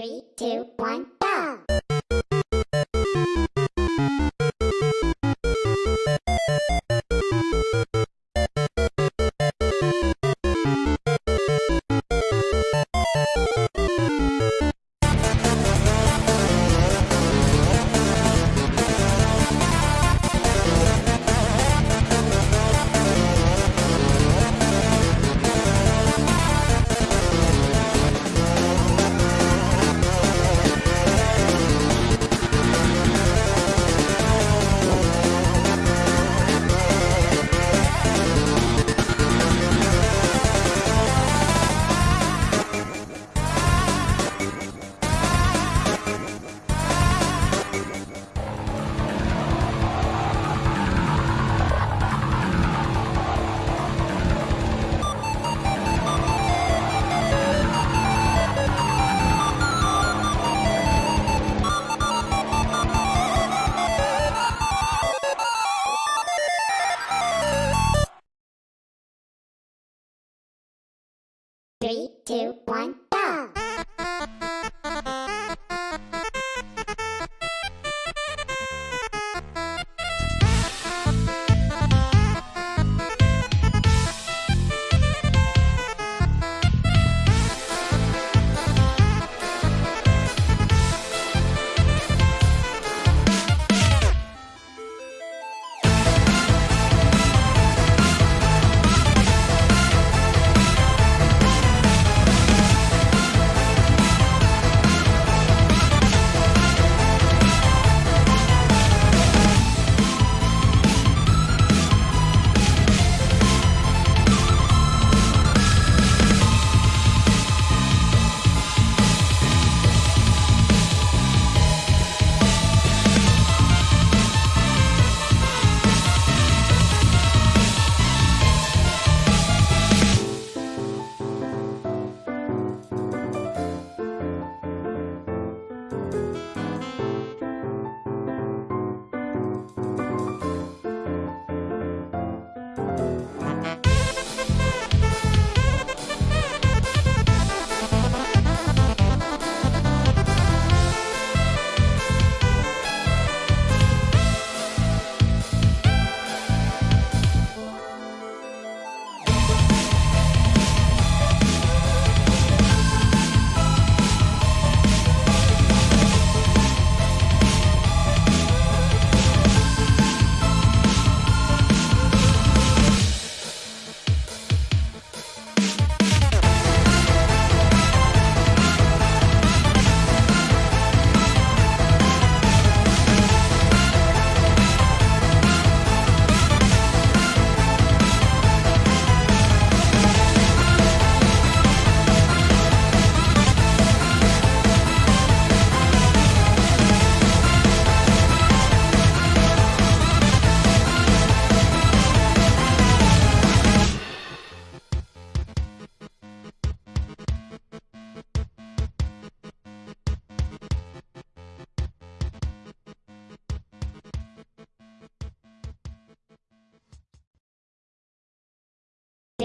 Three, two, one, two, one,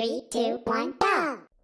Three, two, one, go!